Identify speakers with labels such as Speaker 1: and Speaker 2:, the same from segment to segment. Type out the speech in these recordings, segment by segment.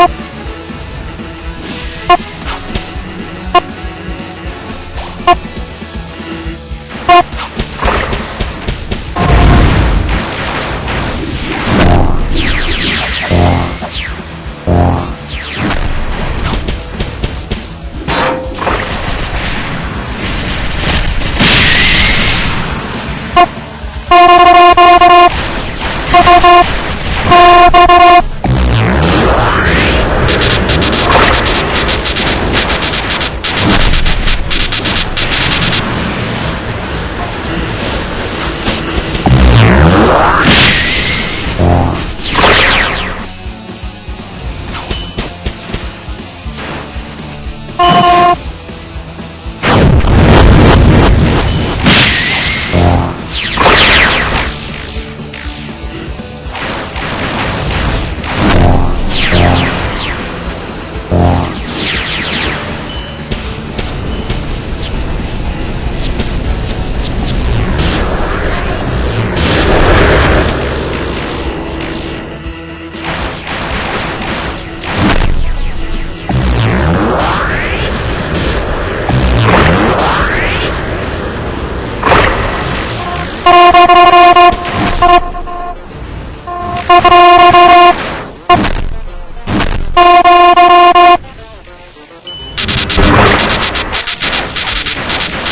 Speaker 1: you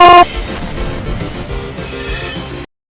Speaker 1: you.